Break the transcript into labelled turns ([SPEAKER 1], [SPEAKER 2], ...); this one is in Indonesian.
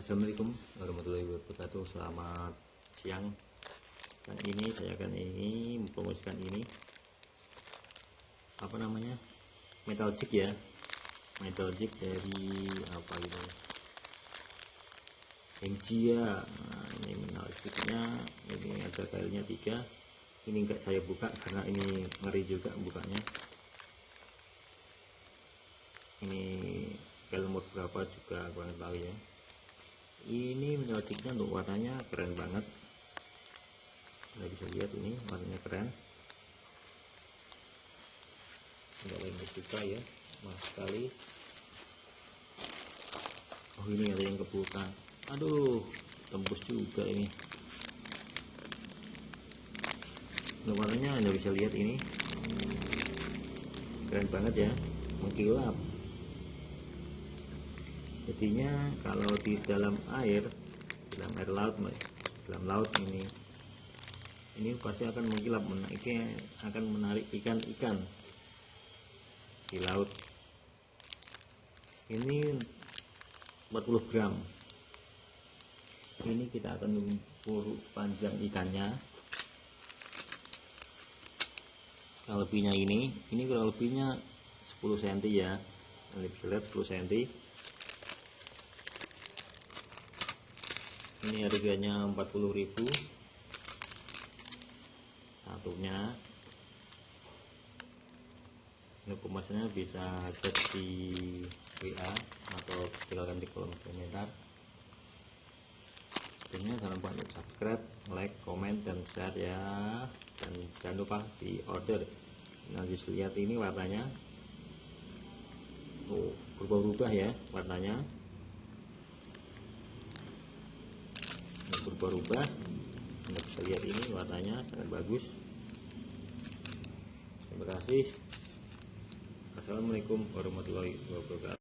[SPEAKER 1] Assalamualaikum warahmatullahi wabarakatuh. Selamat siang. Dan ini saya akan ini mempromosikan ini. Apa namanya? Metal jig ya. Metal jig dari apa gitu. Henggia nah, Ini metal jignya. Ini ada kailnya tiga. Ini enggak saya buka karena ini ngeri juga bukanya. Ini kail umur berapa juga kurang tahu ya ini menyelotiknya untuk warnanya keren banget. Anda bisa lihat ini warnanya keren. Enggak lain suka ya mahal sekali. Oh ini ada yang kebuka. Aduh tembus juga ini. Untuk warnanya anda bisa lihat ini. Keren banget ya mengkilap jadinya kalau di dalam air dalam air laut dalam laut ini ini pasti akan mengkilap menaiknya akan menarik ikan-ikan di laut. Ini 40 gram. Ini kita akan mengukur panjang ikannya. Kurang lebihnya ini ini kurang lebihnya 10 cm ya. Bisa lihat 10 cm ini harganya 40.000 satunya. Ini pemasnya bisa chat di WA atau tinggalkan di kolom komentar. Sebelumnya jangan lupa untuk subscribe like comment dan share ya. Dan jangan lupa di order. Nanti lihat ini warnanya. Oh berubah-ubah ya warnanya berubah-ubah anda bisa lihat ini warnanya sangat bagus. Terima kasih. Assalamualaikum warahmatullahi wabarakatuh